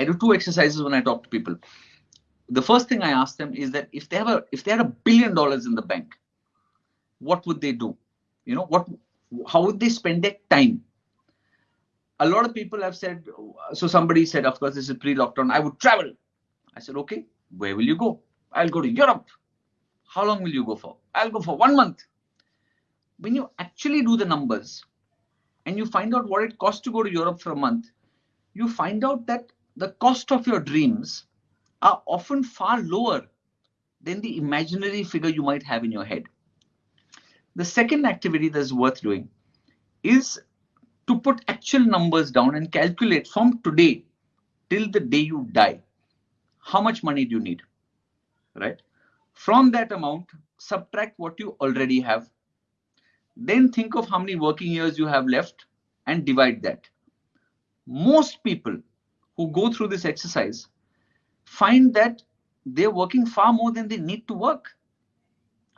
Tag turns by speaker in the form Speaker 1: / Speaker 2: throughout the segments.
Speaker 1: I do two exercises when I talk to people. The first thing I ask them is that if they have a if they had a billion dollars in the bank, what would they do? You know, what how would they spend their time? A lot of people have said, so somebody said, of course, this is pre-lockdown, I would travel. I said, okay, where will you go? I'll go to Europe. How long will you go for? I'll go for one month. When you actually do the numbers and you find out what it costs to go to Europe for a month, you find out that the cost of your dreams are often far lower than the imaginary figure you might have in your head. The second activity that's worth doing is to put actual numbers down and calculate from today till the day you die, how much money do you need, right? From that amount, subtract what you already have. Then think of how many working years you have left and divide that. Most people who go through this exercise find that they're working far more than they need to work.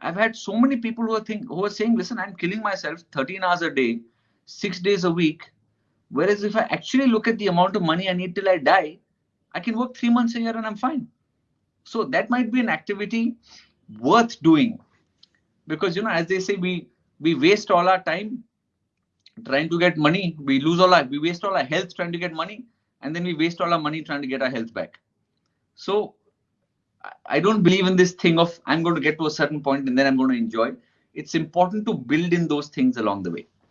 Speaker 1: I've had so many people who are think who are saying, listen, I'm killing myself 13 hours a day, six days a week. Whereas if I actually look at the amount of money I need till I die, I can work three months a year and I'm fine. So that might be an activity worth doing. Because you know, as they say, we we waste all our time trying to get money. We lose all our we waste all our health trying to get money, and then we waste all our money trying to get our health back. So I don't believe in this thing of I'm going to get to a certain point and then I'm going to enjoy. It's important to build in those things along the way.